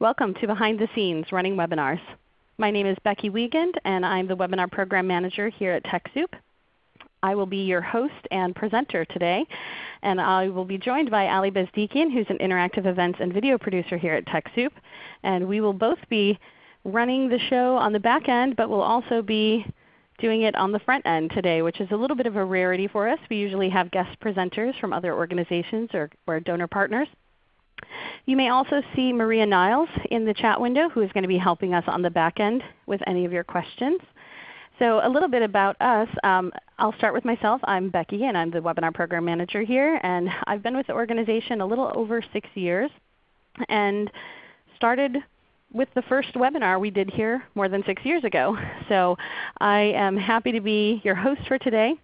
Welcome to Behind the Scenes Running Webinars. My name is Becky Wiegand and I'm the Webinar Program Manager here at TechSoup. I will be your host and presenter today. And I will be joined by Ali Bezdikian who's an interactive events and video producer here at TechSoup. And we will both be running the show on the back end, but we'll also be doing it on the front end today, which is a little bit of a rarity for us. We usually have guest presenters from other organizations or, or donor partners. You may also see Maria Niles in the chat window who is going to be helping us on the back end with any of your questions. So a little bit about us. Um, I'll start with myself. I'm Becky and I'm the Webinar Program Manager here. And I've been with the organization a little over 6 years and started with the first webinar we did here more than 6 years ago. So I am happy to be your host for today.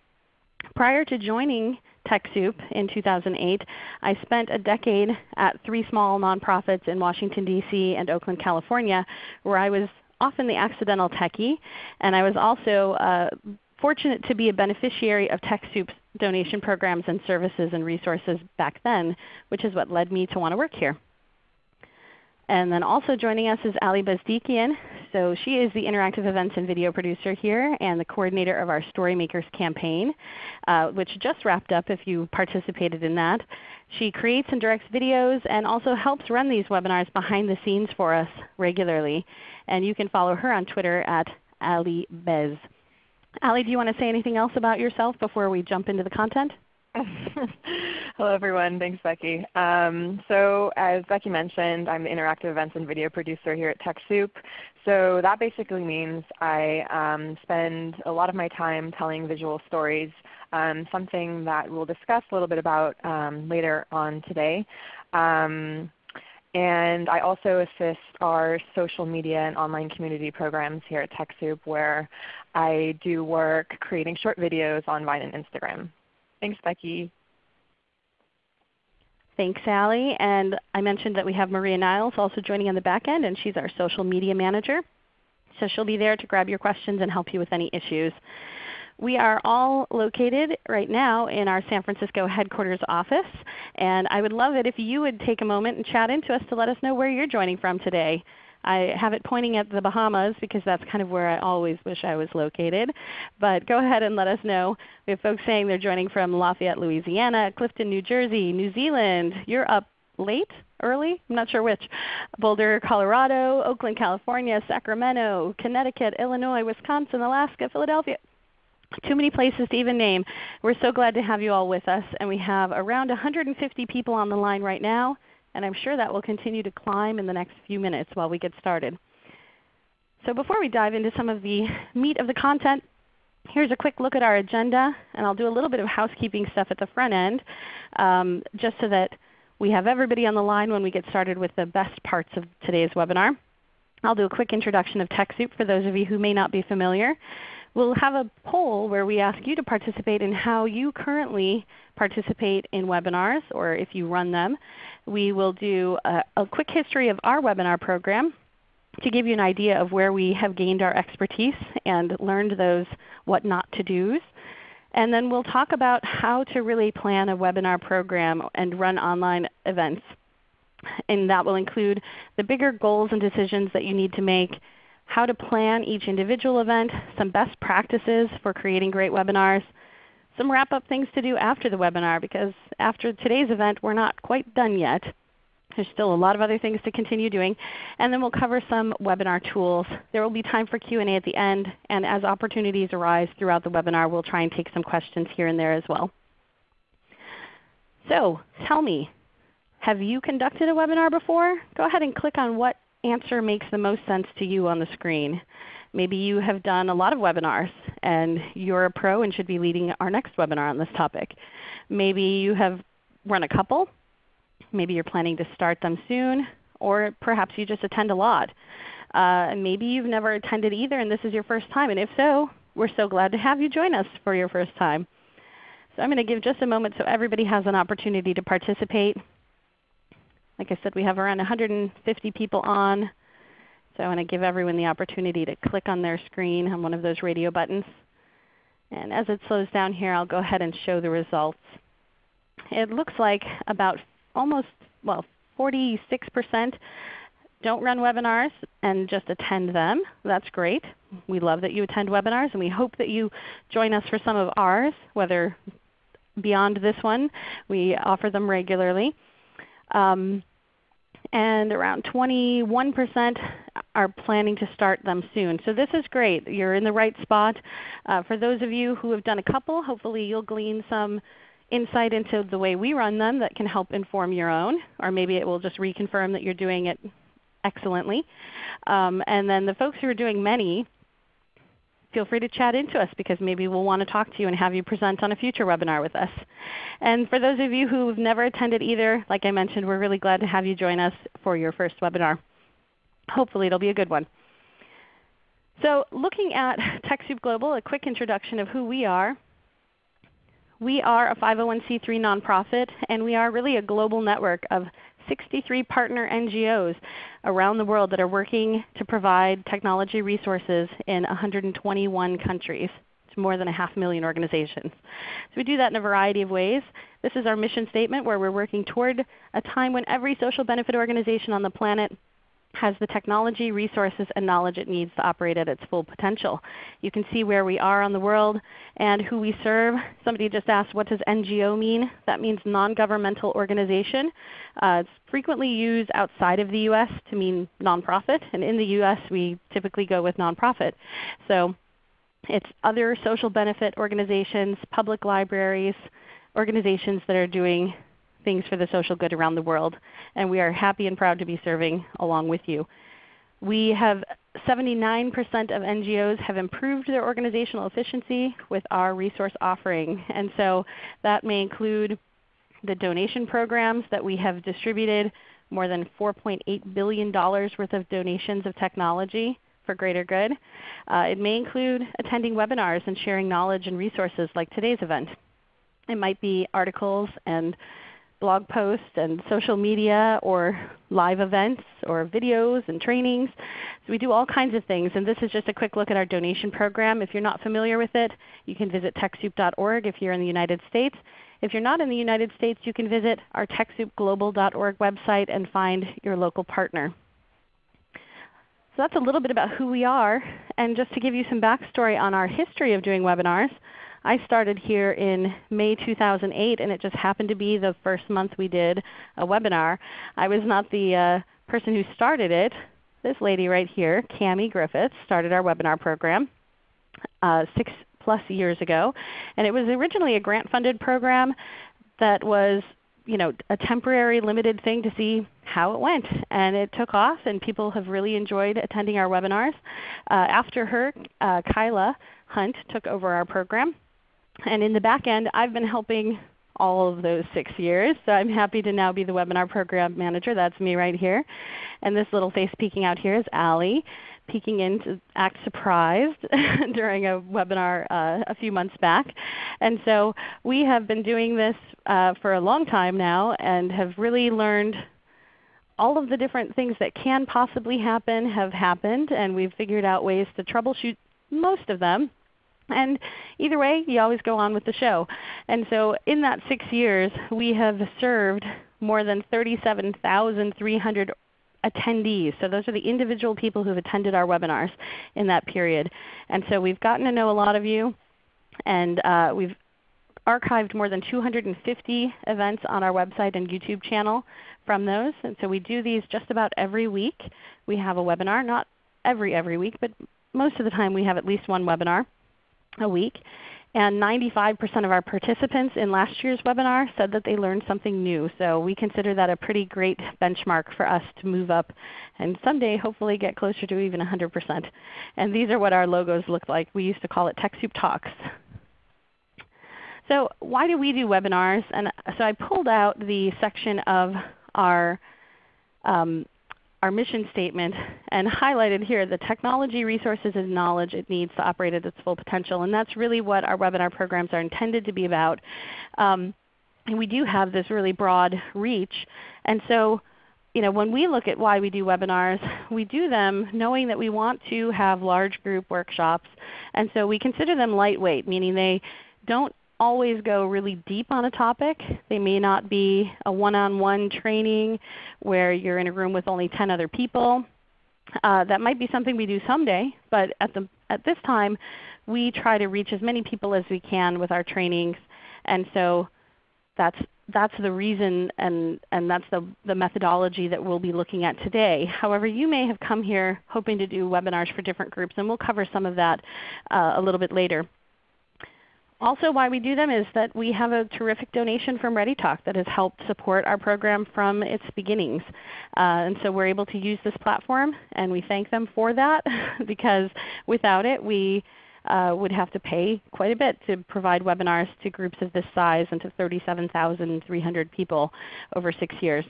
Prior to joining TechSoup in 2008. I spent a decade at three small nonprofits in Washington, D.C. and Oakland, California where I was often the accidental techie. And I was also uh, fortunate to be a beneficiary of TechSoup's donation programs and services and resources back then, which is what led me to want to work here. And then also joining us is Ali Bezdikian. So she is the interactive events and video producer here and the coordinator of our Storymakers campaign, uh, which just wrapped up if you participated in that. She creates and directs videos and also helps run these webinars behind the scenes for us regularly. And you can follow her on Twitter at Ali Bez. Ali, do you want to say anything else about yourself before we jump into the content? Hello everyone. Thanks Becky. Um, so as Becky mentioned, I'm the Interactive Events and Video Producer here at TechSoup. So that basically means I um, spend a lot of my time telling visual stories, um, something that we'll discuss a little bit about um, later on today. Um, and I also assist our social media and online community programs here at TechSoup where I do work creating short videos on Vine and Instagram. Thanks, Becky. Thanks, Ali. And I mentioned that we have Maria Niles also joining on the back end, and she's our social media manager. So she'll be there to grab your questions and help you with any issues. We are all located right now in our San Francisco headquarters office. And I would love it if you would take a moment and chat into us to let us know where you're joining from today. I have it pointing at the Bahamas because that's kind of where I always wish I was located. But go ahead and let us know. We have folks saying they're joining from Lafayette, Louisiana, Clifton, New Jersey, New Zealand. You're up late, early, I'm not sure which. Boulder, Colorado, Oakland, California, Sacramento, Connecticut, Illinois, Wisconsin, Alaska, Philadelphia. Too many places to even name. We're so glad to have you all with us. And we have around 150 people on the line right now and I'm sure that will continue to climb in the next few minutes while we get started. So before we dive into some of the meat of the content, here's a quick look at our agenda. And I'll do a little bit of housekeeping stuff at the front end um, just so that we have everybody on the line when we get started with the best parts of today's webinar. I'll do a quick introduction of TechSoup for those of you who may not be familiar. We'll have a poll where we ask you to participate in how you currently participate in webinars or if you run them. We will do a, a quick history of our webinar program to give you an idea of where we have gained our expertise and learned those what not to do's. And then we'll talk about how to really plan a webinar program and run online events. And that will include the bigger goals and decisions that you need to make how to plan each individual event, some best practices for creating great webinars, some wrap-up things to do after the webinar because after today's event we're not quite done yet. There's still a lot of other things to continue doing. And then we'll cover some webinar tools. There will be time for Q&A at the end. And as opportunities arise throughout the webinar, we'll try and take some questions here and there as well. So tell me, have you conducted a webinar before? Go ahead and click on what answer makes the most sense to you on the screen. Maybe you have done a lot of webinars and you're a pro and should be leading our next webinar on this topic. Maybe you have run a couple. Maybe you're planning to start them soon. Or perhaps you just attend a lot. Uh, maybe you've never attended either and this is your first time. And if so, we're so glad to have you join us for your first time. So I'm going to give just a moment so everybody has an opportunity to participate. Like I said, we have around 150 people on. So I want to give everyone the opportunity to click on their screen on one of those radio buttons. And as it slows down here, I'll go ahead and show the results. It looks like about almost, well, 46% don't run webinars and just attend them, that's great. We love that you attend webinars and we hope that you join us for some of ours, whether beyond this one. We offer them regularly. Um, and around 21% are planning to start them soon. So this is great. You're in the right spot. Uh, for those of you who have done a couple, hopefully you'll glean some insight into the way we run them that can help inform your own, or maybe it will just reconfirm that you're doing it excellently. Um, and then the folks who are doing many, feel free to chat into us because maybe we'll want to talk to you and have you present on a future webinar with us. And for those of you who have never attended either, like I mentioned, we're really glad to have you join us for your first webinar. Hopefully it will be a good one. So looking at TechSoup Global, a quick introduction of who we are. We are a 501c3 nonprofit, and we are really a global network of 63 partner NGOs around the world that are working to provide technology resources in 121 countries to more than a half million organizations. So we do that in a variety of ways. This is our mission statement where we're working toward a time when every social benefit organization on the planet has the technology, resources, and knowledge it needs to operate at its full potential. You can see where we are on the world and who we serve. Somebody just asked what does NGO mean? That means non-governmental organization. Uh, it's frequently used outside of the U.S. to mean nonprofit, and in the U.S. we typically go with nonprofit. So it's other social benefit organizations, public libraries, organizations that are doing things for the social good around the world. And we are happy and proud to be serving along with you. We have 79% of NGOs have improved their organizational efficiency with our resource offering. And so that may include the donation programs that we have distributed, more than $4.8 billion worth of donations of technology for greater good. Uh, it may include attending webinars and sharing knowledge and resources like today's event. It might be articles and blog posts and social media or live events or videos and trainings. So we do all kinds of things. And this is just a quick look at our donation program. If you're not familiar with it, you can visit TechSoup.org if you're in the United States. If you're not in the United States, you can visit our TechSoupGlobal.org website and find your local partner. So that's a little bit about who we are. And just to give you some backstory on our history of doing webinars, I started here in May 2008 and it just happened to be the first month we did a webinar. I was not the uh, person who started it. This lady right here, Kami Griffith, started our webinar program uh, six plus years ago. And it was originally a grant funded program that was you know, a temporary limited thing to see how it went. And it took off and people have really enjoyed attending our webinars. Uh, after her, uh, Kyla Hunt took over our program. And in the back end, I've been helping all of those 6 years. So I'm happy to now be the Webinar Program Manager. That's me right here. And this little face peeking out here is Ali peeking in to act surprised during a webinar uh, a few months back. And so we have been doing this uh, for a long time now and have really learned all of the different things that can possibly happen have happened, and we've figured out ways to troubleshoot most of them. And either way, you always go on with the show. And so in that 6 years, we have served more than 37,300 attendees. So those are the individual people who have attended our webinars in that period. And so we've gotten to know a lot of you, and uh, we've archived more than 250 events on our website and YouTube channel from those. And so we do these just about every week. We have a webinar, not every every week, but most of the time we have at least one webinar a week. And 95% of our participants in last year's webinar said that they learned something new. So we consider that a pretty great benchmark for us to move up and someday hopefully get closer to even 100%. And these are what our logos look like. We used to call it TechSoup Talks. So why do we do webinars? And so I pulled out the section of our um, our mission statement and highlighted here the technology, resources, and knowledge it needs to operate at its full potential. And that's really what our webinar programs are intended to be about. Um, and we do have this really broad reach. And so you know, when we look at why we do webinars, we do them knowing that we want to have large group workshops. And so we consider them lightweight, meaning they don't always go really deep on a topic. They may not be a one-on-one training where you're in a room with only 10 other people. Uh, that might be something we do someday, but at, the, at this time we try to reach as many people as we can with our trainings. And so that's, that's the reason and, and that's the, the methodology that we'll be looking at today. However, you may have come here hoping to do webinars for different groups, and we'll cover some of that uh, a little bit later. Also why we do them is that we have a terrific donation from ReadyTalk that has helped support our program from its beginnings. Uh, and so we're able to use this platform and we thank them for that because without it we uh, would have to pay quite a bit to provide webinars to groups of this size and to 37,300 people over 6 years.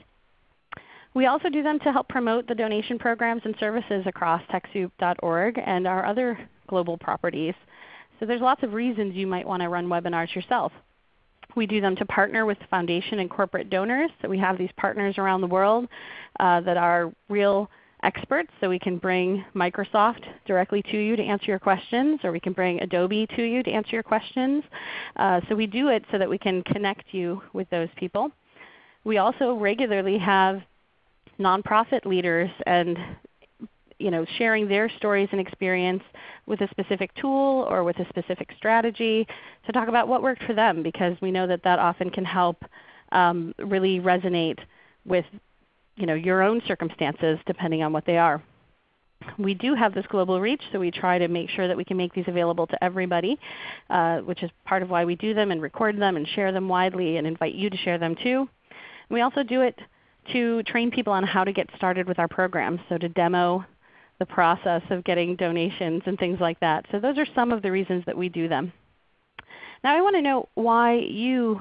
We also do them to help promote the donation programs and services across TechSoup.org and our other global properties. So there's lots of reasons you might want to run webinars yourself. We do them to partner with foundation and corporate donors. So we have these partners around the world uh, that are real experts. So we can bring Microsoft directly to you to answer your questions, or we can bring Adobe to you to answer your questions. Uh, so we do it so that we can connect you with those people. We also regularly have nonprofit leaders and you know, sharing their stories and experience with a specific tool or with a specific strategy to talk about what worked for them because we know that that often can help um, really resonate with you know, your own circumstances depending on what they are. We do have this global reach, so we try to make sure that we can make these available to everybody, uh, which is part of why we do them and record them and share them widely and invite you to share them too. And we also do it to train people on how to get started with our program, so to demo the process of getting donations and things like that. So those are some of the reasons that we do them. Now I want to know why you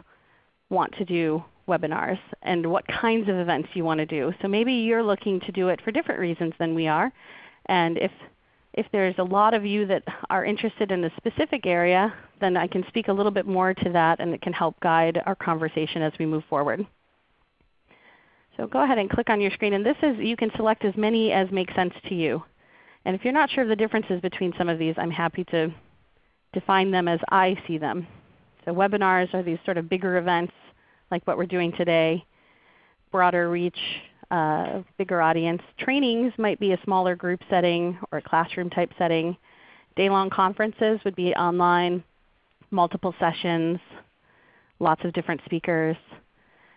want to do webinars and what kinds of events you want to do. So maybe you're looking to do it for different reasons than we are. And if, if there's a lot of you that are interested in a specific area, then I can speak a little bit more to that and it can help guide our conversation as we move forward. So go ahead and click on your screen. And this is, you can select as many as make sense to you. And if you're not sure of the differences between some of these, I'm happy to define them as I see them. So webinars are these sort of bigger events like what we're doing today, broader reach, uh, bigger audience. Trainings might be a smaller group setting or a classroom type setting. Day-long conferences would be online, multiple sessions, lots of different speakers.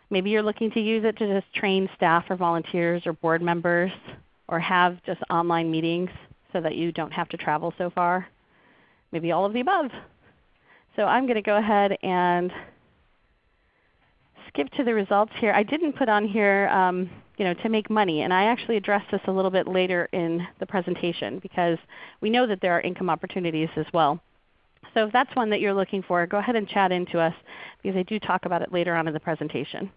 Maybe you're looking to use it to just train staff or volunteers or board members or have just online meetings so that you don't have to travel so far. Maybe all of the above. So I'm going to go ahead and skip to the results here. I didn't put on here um, you know, to make money, and I actually address this a little bit later in the presentation because we know that there are income opportunities as well. So if that's one that you're looking for, go ahead and chat into us because I do talk about it later on in the presentation.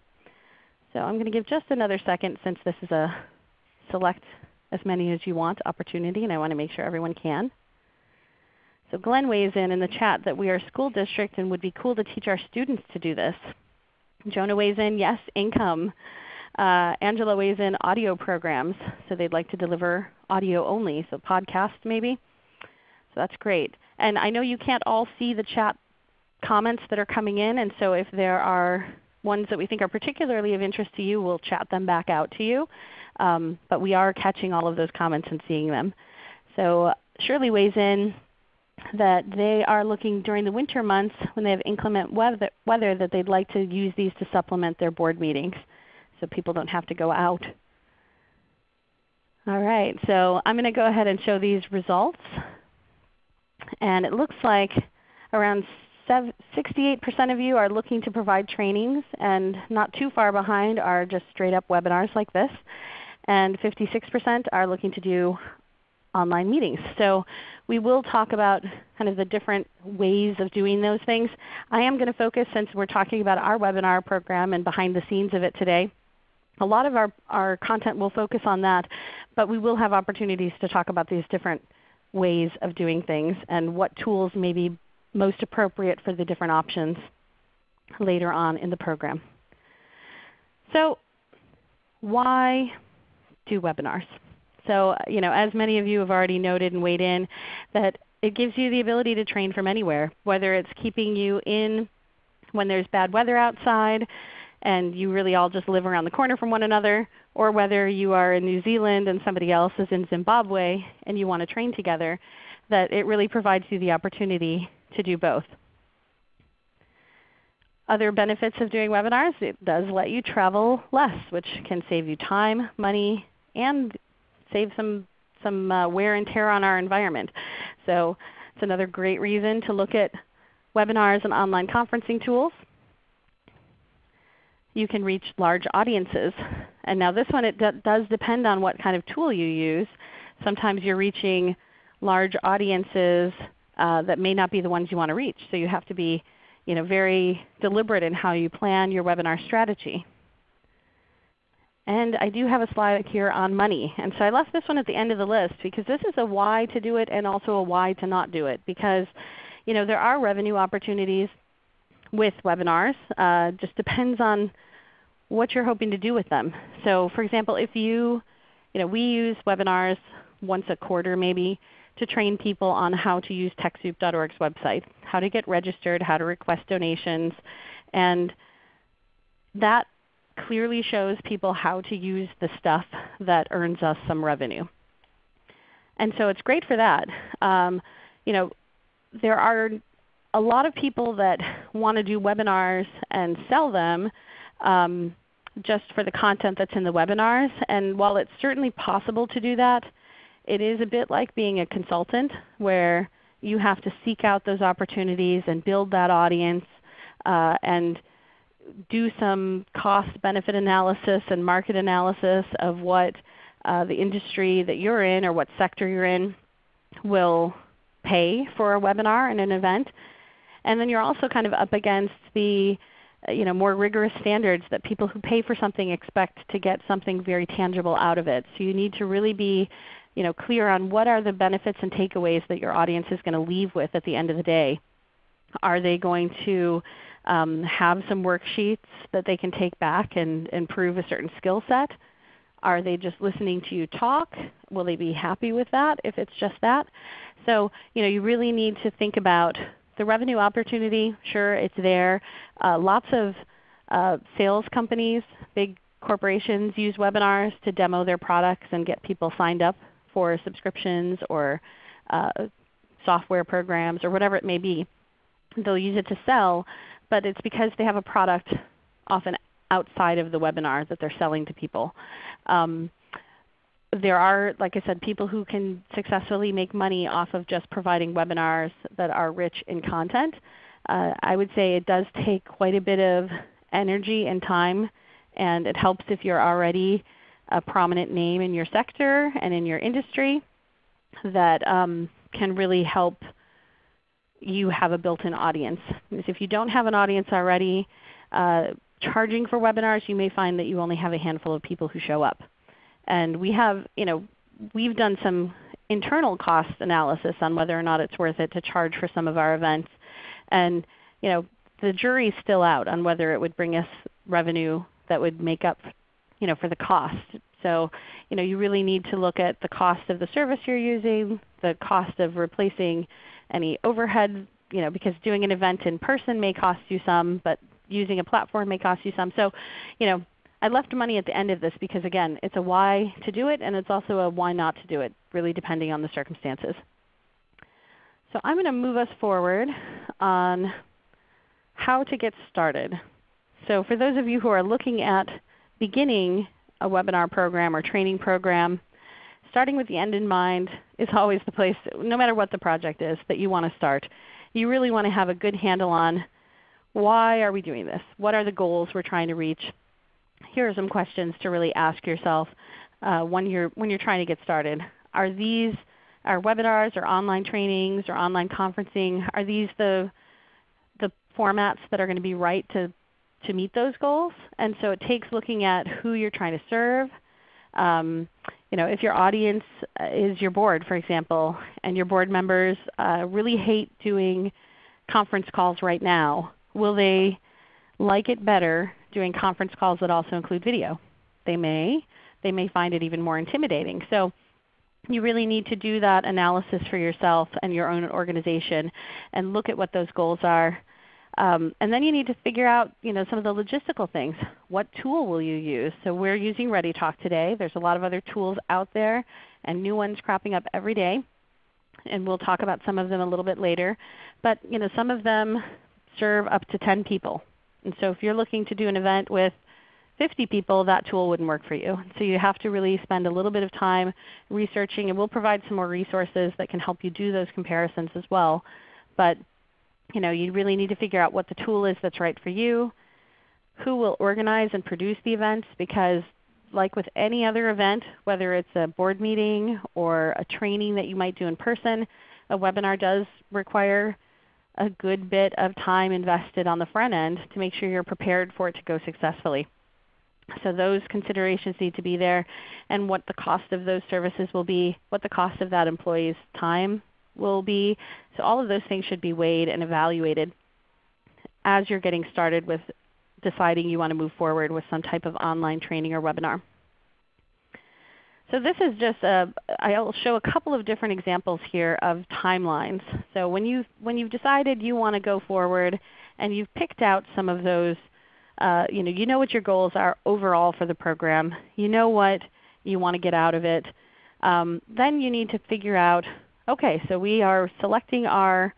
So I'm going to give just another second since this is a select as many as you want opportunity, and I want to make sure everyone can. So Glenn weighs in in the chat that we are a school district and would be cool to teach our students to do this. Jonah weighs in, yes, income. Uh, Angela weighs in audio programs, so they'd like to deliver audio only, so podcast maybe. So that's great. And I know you can't all see the chat comments that are coming in, and so if there are ones that we think are particularly of interest to you, we'll chat them back out to you. Um, but we are catching all of those comments and seeing them. So Shirley weighs in that they are looking during the winter months when they have inclement weather, weather that they'd like to use these to supplement their board meetings so people don't have to go out. All right, so I'm going to go ahead and show these results. And it looks like around 68% of you are looking to provide trainings, and not too far behind are just straight up webinars like this and 56% are looking to do online meetings. So we will talk about kind of the different ways of doing those things. I am going to focus, since we're talking about our webinar program and behind the scenes of it today, a lot of our, our content will focus on that, but we will have opportunities to talk about these different ways of doing things and what tools may be most appropriate for the different options later on in the program. So why do webinars. So you know, as many of you have already noted and weighed in, that it gives you the ability to train from anywhere, whether it's keeping you in when there's bad weather outside and you really all just live around the corner from one another, or whether you are in New Zealand and somebody else is in Zimbabwe and you want to train together, that it really provides you the opportunity to do both. Other benefits of doing webinars, it does let you travel less, which can save you time, money, and save some, some uh, wear and tear on our environment. So it's another great reason to look at webinars and online conferencing tools. You can reach large audiences. And now this one it does depend on what kind of tool you use. Sometimes you're reaching large audiences uh, that may not be the ones you want to reach. So you have to be you know, very deliberate in how you plan your webinar strategy. And I do have a slide here on money. And so I left this one at the end of the list because this is a why to do it and also a why to not do it. Because you know, there are revenue opportunities with webinars. Uh, just depends on what you're hoping to do with them. So for example, if you, you know, we use webinars once a quarter maybe to train people on how to use TechSoup.org's website, how to get registered, how to request donations. And that clearly shows people how to use the stuff that earns us some revenue. And so it's great for that. Um, you know, there are a lot of people that want to do webinars and sell them um, just for the content that's in the webinars. And while it's certainly possible to do that, it is a bit like being a consultant where you have to seek out those opportunities and build that audience uh, and do some cost benefit analysis and market analysis of what uh, the industry that you're in or what sector you're in will pay for a webinar and an event. And then you're also kind of up against the uh, you know, more rigorous standards that people who pay for something expect to get something very tangible out of it. So you need to really be you know, clear on what are the benefits and takeaways that your audience is going to leave with at the end of the day. Are they going to um, have some worksheets that they can take back and improve a certain skill set? Are they just listening to you talk? Will they be happy with that if it's just that? So you, know, you really need to think about the revenue opportunity. Sure, it's there. Uh, lots of uh, sales companies, big corporations use webinars to demo their products and get people signed up for subscriptions or uh, software programs or whatever it may be. They'll use it to sell, but it's because they have a product often outside of the webinar that they're selling to people. Um, there are, like I said, people who can successfully make money off of just providing webinars that are rich in content. Uh, I would say it does take quite a bit of energy and time, and it helps if you're already a prominent name in your sector and in your industry that um, can really help you have a built-in audience. If you don't have an audience already, uh, charging for webinars, you may find that you only have a handful of people who show up. And we have, you know, we've done some internal cost analysis on whether or not it's worth it to charge for some of our events. And you know, the jury's still out on whether it would bring us revenue that would make up you know, for the cost. So you, know, you really need to look at the cost of the service you're using, the cost of replacing any overhead, you know, because doing an event in person may cost you some, but using a platform may cost you some. So you know, I left money at the end of this because again, it's a why to do it and it's also a why not to do it, really depending on the circumstances. So I'm going to move us forward on how to get started. So for those of you who are looking at beginning a webinar program or training program, starting with the end in mind is always the place, no matter what the project is, that you want to start. You really want to have a good handle on why are we doing this? What are the goals we're trying to reach? Here are some questions to really ask yourself uh, when, you're, when you're trying to get started. Are these our webinars or online trainings or online conferencing, are these the, the formats that are going to be right to to meet those goals. And so it takes looking at who you're trying to serve. Um, you know, if your audience uh, is your board, for example, and your board members uh, really hate doing conference calls right now, will they like it better doing conference calls that also include video? They may. They may find it even more intimidating. So you really need to do that analysis for yourself and your own organization and look at what those goals are Um, and then you need to figure out you know, some of the logistical things. What tool will you use? So we're using ReadyTalk today. There's a lot of other tools out there and new ones cropping up every day. And we'll talk about some of them a little bit later. But you know, some of them serve up to 10 people. And so if you're looking to do an event with 50 people, that tool wouldn't work for you. So you have to really spend a little bit of time researching, and we'll provide some more resources that can help you do those comparisons as well. But you, know, you really need to figure out what the tool is that's right for you, who will organize and produce the events because like with any other event, whether it's a board meeting or a training that you might do in person, a webinar does require a good bit of time invested on the front end to make sure you're prepared for it to go successfully. So those considerations need to be there and what the cost of those services will be, what the cost of that employee's time will be. So all of those things should be weighed and evaluated as you're getting started with deciding you want to move forward with some type of online training or webinar. So this is just a, I'll show a couple of different examples here of timelines. So when, you, when you've decided you want to go forward and you've picked out some of those, uh, you, know, you know what your goals are overall for the program. You know what you want to get out of it. Um, then you need to figure out Okay, so we are selecting our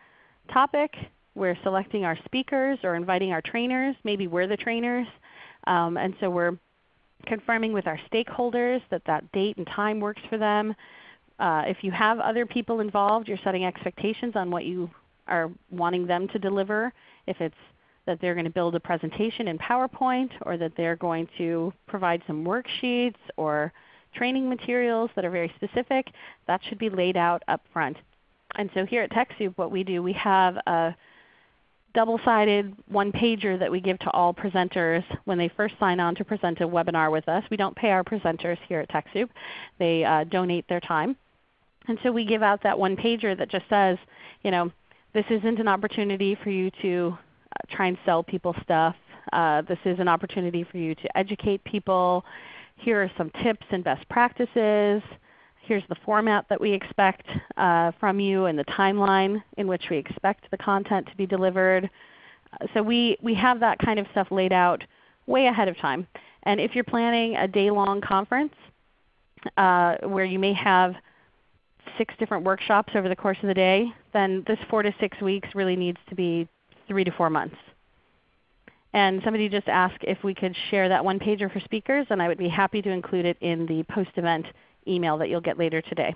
topic. We're selecting our speakers or inviting our trainers. Maybe we're the trainers. Um, and so we're confirming with our stakeholders that that date and time works for them. Uh, if you have other people involved, you're setting expectations on what you are wanting them to deliver. If it's that they're going to build a presentation in PowerPoint or that they're going to provide some worksheets or training materials that are very specific, that should be laid out up front. And so here at TechSoup what we do, we have a double-sided one-pager that we give to all presenters when they first sign on to present a webinar with us. We don't pay our presenters here at TechSoup. They uh, donate their time. And so we give out that one-pager that just says, you know, this isn't an opportunity for you to uh, try and sell people stuff. Uh, this is an opportunity for you to educate people here are some tips and best practices. Here's the format that we expect uh, from you and the timeline in which we expect the content to be delivered. Uh, so we, we have that kind of stuff laid out way ahead of time. And if you're planning a day-long conference uh, where you may have six different workshops over the course of the day, then this 4 to 6 weeks really needs to be 3 to 4 months. And somebody just asked if we could share that one pager for speakers, and I would be happy to include it in the post-event email that you'll get later today.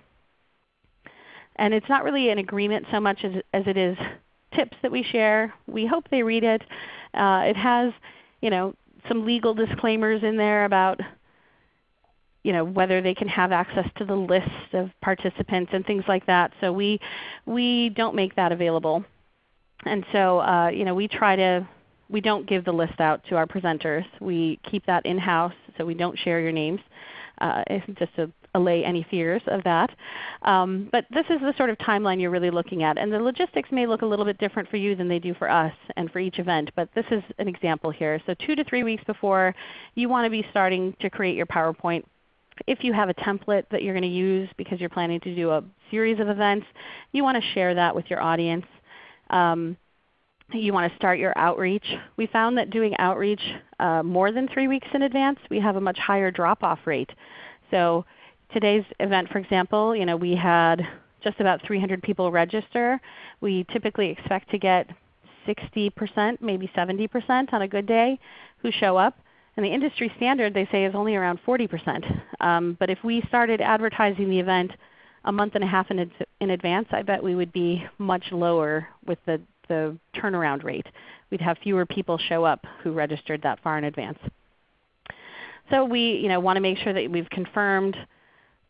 And it's not really an agreement so much as, as it is tips that we share. We hope they read it. Uh, it has you know, some legal disclaimers in there about you know, whether they can have access to the list of participants and things like that. So we, we don't make that available. And so uh, you know, we try to we don't give the list out to our presenters. We keep that in-house so we don't share your names. Uh, just to allay any fears of that. Um, but this is the sort of timeline you're really looking at. And the logistics may look a little bit different for you than they do for us and for each event. But this is an example here. So 2 to 3 weeks before you want to be starting to create your PowerPoint. If you have a template that you're going to use because you're planning to do a series of events, you want to share that with your audience. Um, you want to start your outreach. We found that doing outreach uh, more than 3 weeks in advance, we have a much higher drop-off rate. So today's event for example, you know, we had just about 300 people register. We typically expect to get 60%, maybe 70% on a good day who show up. And the industry standard they say is only around 40%. Um, but if we started advertising the event a month and a half in, in advance, I bet we would be much lower with the the turnaround rate. We'd have fewer people show up who registered that far in advance. So we you know, want to make sure that we've confirmed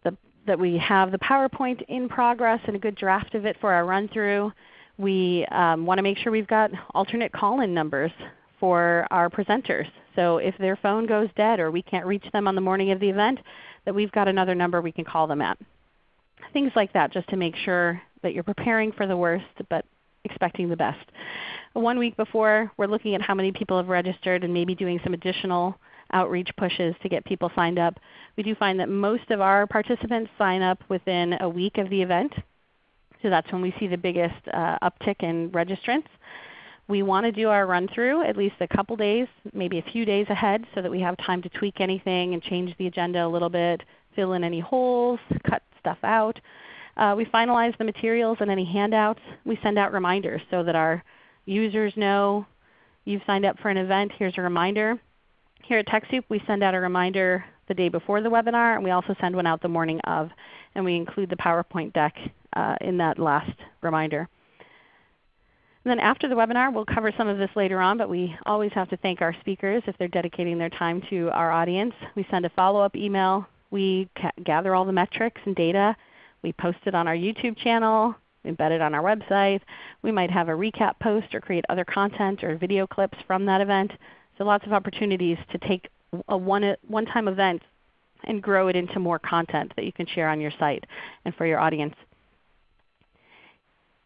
the, that we have the PowerPoint in progress and a good draft of it for our run-through. We um, want to make sure we've got alternate call-in numbers for our presenters. So if their phone goes dead or we can't reach them on the morning of the event, that we've got another number we can call them at. Things like that just to make sure that you're preparing for the worst but expecting the best. One week before, we're looking at how many people have registered and maybe doing some additional outreach pushes to get people signed up. We do find that most of our participants sign up within a week of the event. So that's when we see the biggest uh, uptick in registrants. We want to do our run through at least a couple days, maybe a few days ahead so that we have time to tweak anything and change the agenda a little bit, fill in any holes, cut stuff out. Uh, we finalize the materials and any handouts. We send out reminders so that our users know you've signed up for an event. Here's a reminder. Here at TechSoup we send out a reminder the day before the webinar, and we also send one out the morning of. And we include the PowerPoint deck uh, in that last reminder. And then after the webinar, we'll cover some of this later on, but we always have to thank our speakers if they're dedicating their time to our audience. We send a follow-up email. We gather all the metrics and data. We post it on our YouTube channel, embed it on our website. We might have a recap post or create other content or video clips from that event. So lots of opportunities to take a one-time event and grow it into more content that you can share on your site and for your audience.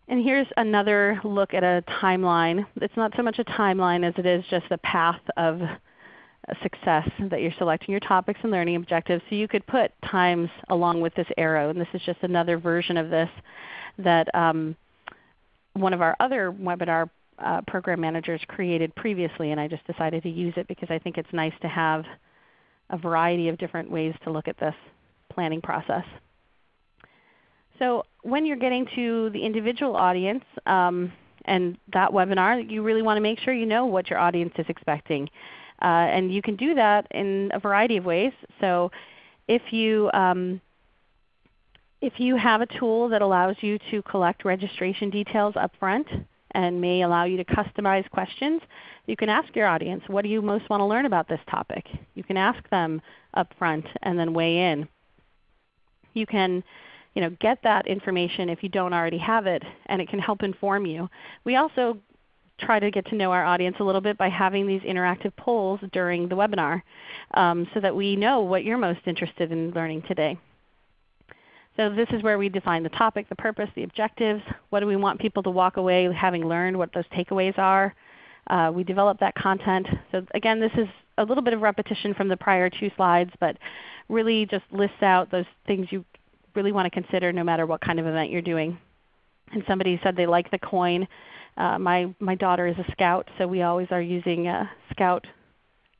And here's another look at a timeline. It's not so much a timeline as it is just a path of success that you're selecting your topics and learning objectives. So you could put times along with this arrow. And this is just another version of this that um, one of our other webinar uh, program managers created previously, and I just decided to use it because I think it's nice to have a variety of different ways to look at this planning process. So when you're getting to the individual audience um, and that webinar, you really want to make sure you know what your audience is expecting. Uh, and you can do that in a variety of ways. So if you, um, if you have a tool that allows you to collect registration details up front, and may allow you to customize questions. You can ask your audience, what do you most want to learn about this topic? You can ask them up front and then weigh in. You can you know, get that information if you don't already have it, and it can help inform you. We also try to get to know our audience a little bit by having these interactive polls during the webinar um, so that we know what you're most interested in learning today. So this is where we define the topic, the purpose, the objectives. What do we want people to walk away having learned, what those takeaways are. Uh, we develop that content. So again, this is a little bit of repetition from the prior two slides, but really just lists out those things you really want to consider no matter what kind of event you're doing. And somebody said they like the coin. Uh, my, my daughter is a scout, so we always are using uh, scout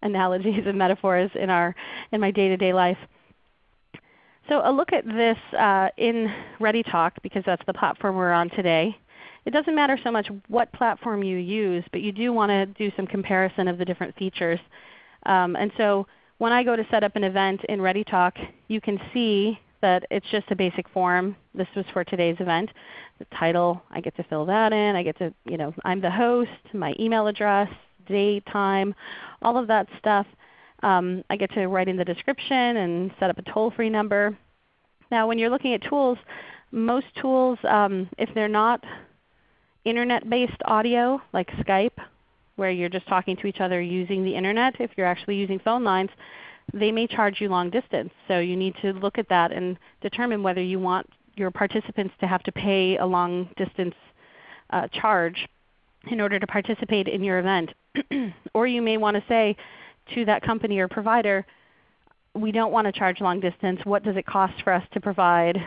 analogies and metaphors in, our, in my day-to-day -day life. So a look at this uh, in ReadyTalk because that's the platform we're on today. It doesn't matter so much what platform you use, but you do want to do some comparison of the different features. Um, and so when I go to set up an event in ReadyTalk, you can see that it's just a basic form. This was for today's event. The title, I get to fill that in. I get to, you know, I'm the host, my email address, date, time, all of that stuff. Um, I get to write in the description and set up a toll-free number. Now when you're looking at tools, most tools, um, if they're not Internet-based audio like Skype, where you're just talking to each other using the Internet, if you're actually using phone lines, they may charge you long distance. So you need to look at that and determine whether you want your participants to have to pay a long distance uh, charge in order to participate in your event. or you may want to say, to that company or provider, we don't want to charge long distance. What does it cost for us to provide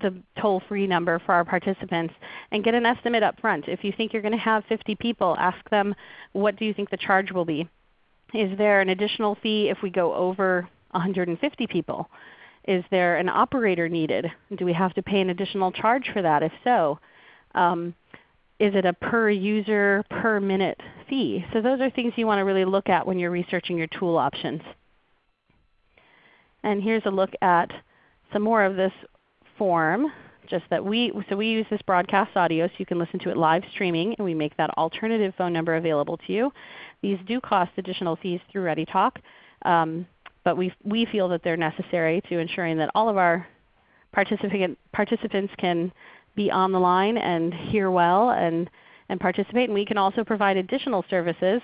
the toll-free number for our participants and get an estimate up front. If you think you're going to have 50 people, ask them what do you think the charge will be. Is there an additional fee if we go over 150 people? Is there an operator needed? Do we have to pay an additional charge for that? If so, um, is it a per user per minute fee? So those are things you want to really look at when you're researching your tool options. And here's a look at some more of this form. Just that we, so we use this broadcast audio so you can listen to it live streaming, and we make that alternative phone number available to you. These do cost additional fees through ReadyTalk, um, but we, we feel that they're necessary to ensuring that all of our participant, participants can be on the line and hear well and, and participate. And we can also provide additional services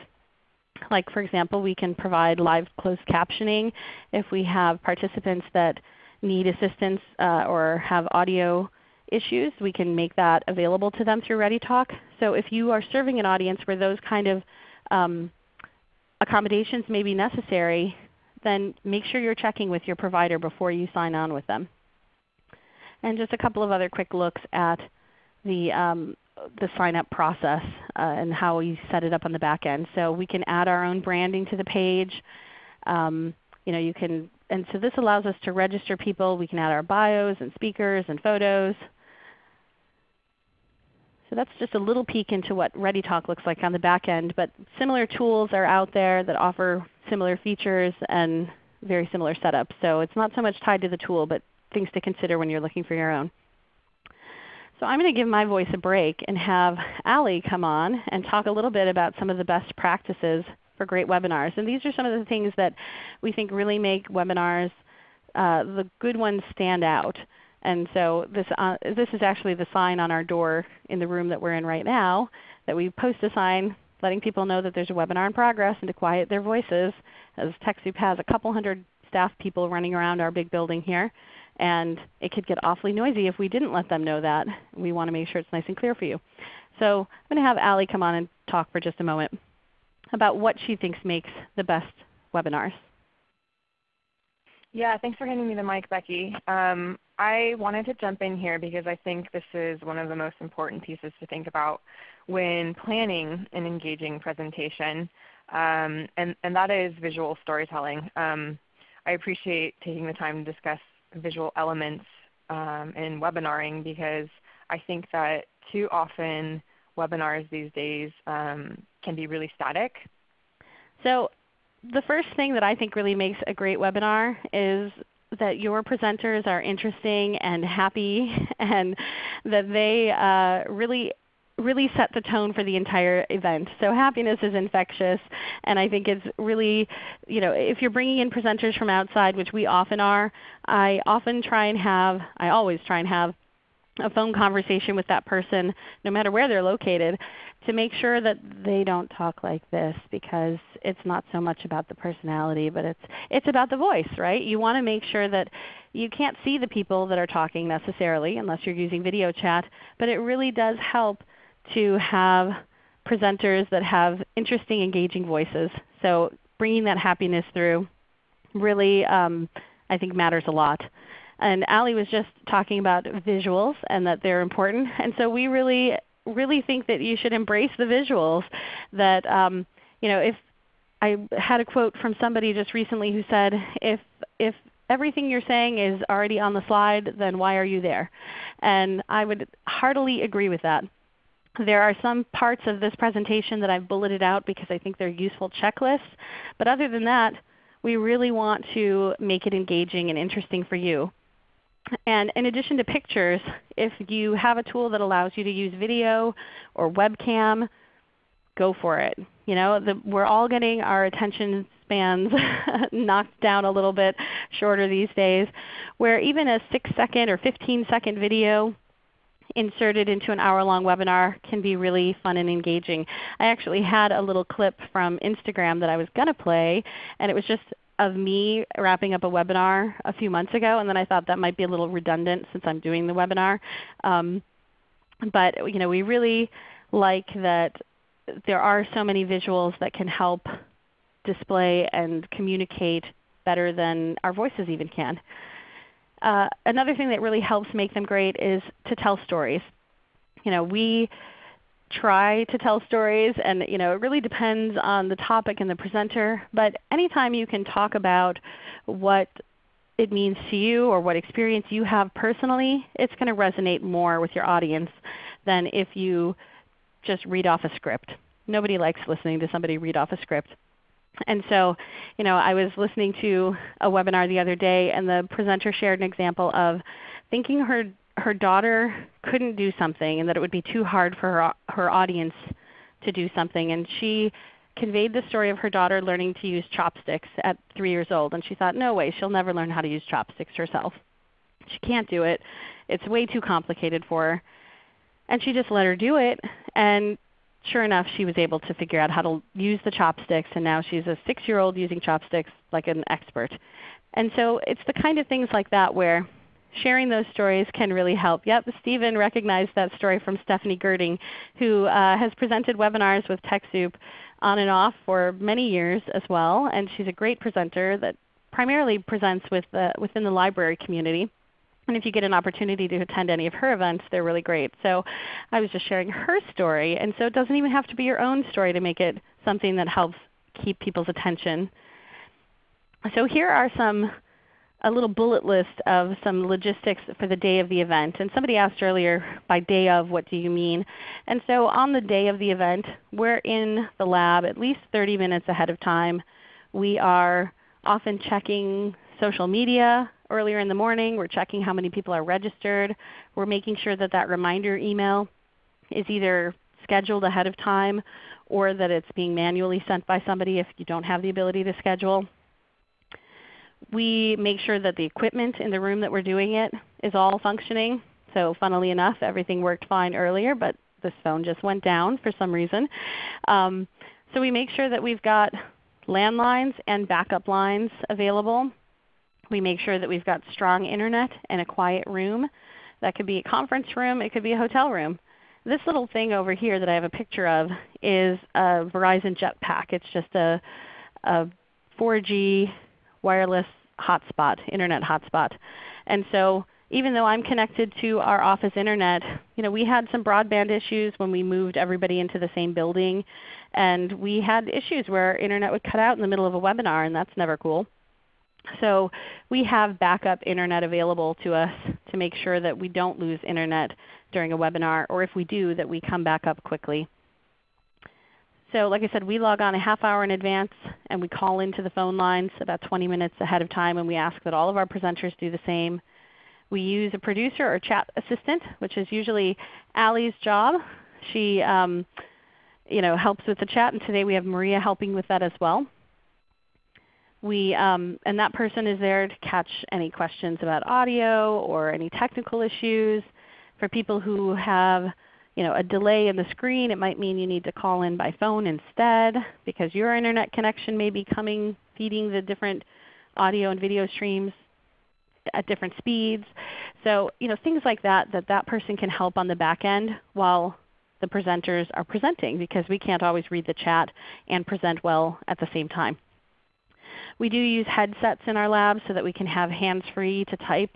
like for example, we can provide live closed captioning if we have participants that need assistance uh, or have audio issues. We can make that available to them through ReadyTalk. So if you are serving an audience where those kind of um, accommodations may be necessary, then make sure you're checking with your provider before you sign on with them. And just a couple of other quick looks at the um, the sign up process uh, and how we set it up on the back end. So we can add our own branding to the page. Um, you know, you can, and so this allows us to register people. We can add our bios and speakers and photos. So that's just a little peek into what ReadyTalk looks like on the back end. But similar tools are out there that offer similar features and very similar setups. So it's not so much tied to the tool, but things to consider when you're looking for your own. So I'm going to give my voice a break and have Ali come on and talk a little bit about some of the best practices for great webinars. And these are some of the things that we think really make webinars, uh, the good ones stand out. And so this, uh, this is actually the sign on our door in the room that we're in right now, that we post a sign letting people know that there's a webinar in progress and to quiet their voices, as TechSoup has a couple hundred staff people running around our big building here. And it could get awfully noisy if we didn't let them know that. We want to make sure it's nice and clear for you. So I'm going to have Ali come on and talk for just a moment about what she thinks makes the best webinars. Yeah, thanks for handing me the mic, Becky. Um, I wanted to jump in here because I think this is one of the most important pieces to think about when planning an engaging presentation, um, and, and that is visual storytelling. Um, I appreciate taking the time to discuss visual elements um, in webinaring because I think that too often webinars these days um, can be really static. So the first thing that I think really makes a great webinar is that your presenters are interesting and happy and that they uh, really really set the tone for the entire event. So happiness is infectious, and I think it's really, you know, if you're bringing in presenters from outside, which we often are, I often try and have, I always try and have a phone conversation with that person no matter where they're located to make sure that they don't talk like this because it's not so much about the personality but it's it's about the voice, right? You want to make sure that you can't see the people that are talking necessarily unless you're using video chat, but it really does help to have presenters that have interesting, engaging voices. So bringing that happiness through really um, I think matters a lot. And Ali was just talking about visuals and that they're important. And so we really, really think that you should embrace the visuals. That um, you know, if I had a quote from somebody just recently who said, if, if everything you're saying is already on the slide, then why are you there? And I would heartily agree with that. There are some parts of this presentation that I've bulleted out because I think they're useful checklists. But other than that, we really want to make it engaging and interesting for you. And in addition to pictures, if you have a tool that allows you to use video or webcam, go for it. You know, the, we're all getting our attention spans knocked down a little bit shorter these days, where even a 6 second or 15 second video inserted into an hour-long webinar can be really fun and engaging. I actually had a little clip from Instagram that I was going to play, and it was just of me wrapping up a webinar a few months ago, and then I thought that might be a little redundant since I'm doing the webinar. Um, but you know, we really like that there are so many visuals that can help display and communicate better than our voices even can. Uh, another thing that really helps make them great is to tell stories. You know, we try to tell stories and you know, it really depends on the topic and the presenter. But anytime you can talk about what it means to you or what experience you have personally, it's going to resonate more with your audience than if you just read off a script. Nobody likes listening to somebody read off a script. And so you know, I was listening to a webinar the other day and the presenter shared an example of thinking her her daughter couldn't do something and that it would be too hard for her, her audience to do something. And she conveyed the story of her daughter learning to use chopsticks at 3 years old. And she thought, no way, she'll never learn how to use chopsticks herself. She can't do it. It's way too complicated for her. And she just let her do it. And sure enough, she was able to figure out how to use the chopsticks. And now she's a 6-year-old using chopsticks like an expert. And so it's the kind of things like that where sharing those stories can really help. Yep, Stephen recognized that story from Stephanie Gerding, who uh, has presented webinars with TechSoup on and off for many years as well. And she's a great presenter that primarily presents with the, within the library community. And if you get an opportunity to attend any of her events, they're really great. So I was just sharing her story. And so it doesn't even have to be your own story to make it something that helps keep people's attention. So here are some a little bullet list of some logistics for the day of the event. And somebody asked earlier, by day of, what do you mean? And so on the day of the event, we're in the lab at least 30 minutes ahead of time. We are often checking social media earlier in the morning. We're checking how many people are registered. We're making sure that that reminder email is either scheduled ahead of time or that it's being manually sent by somebody if you don't have the ability to schedule. We make sure that the equipment in the room that we're doing it is all functioning. So funnily enough, everything worked fine earlier, but this phone just went down for some reason. Um, so we make sure that we've got landlines and backup lines available. We make sure that we've got strong Internet and a quiet room. That could be a conference room. It could be a hotel room. This little thing over here that I have a picture of is a Verizon Jetpack. It's just a, a 4G wireless hotspot, Internet hotspot. And so even though I'm connected to our office Internet, you know, we had some broadband issues when we moved everybody into the same building. And we had issues where Internet would cut out in the middle of a webinar, and that's never cool. So we have backup Internet available to us to make sure that we don't lose Internet during a webinar, or if we do, that we come back up quickly. So like I said, we log on a half hour in advance and we call into the phone lines about 20 minutes ahead of time and we ask that all of our presenters do the same. We use a producer or chat assistant, which is usually Ali's job. She um, you know, helps with the chat, and today we have Maria helping with that as well. We, um, and that person is there to catch any questions about audio or any technical issues. For people who have you know, a delay in the screen, it might mean you need to call in by phone instead because your Internet connection may be coming, feeding the different audio and video streams at different speeds. So you know, things like that that that person can help on the back end while the presenters are presenting because we can't always read the chat and present well at the same time. We do use headsets in our lab so that we can have hands-free to type.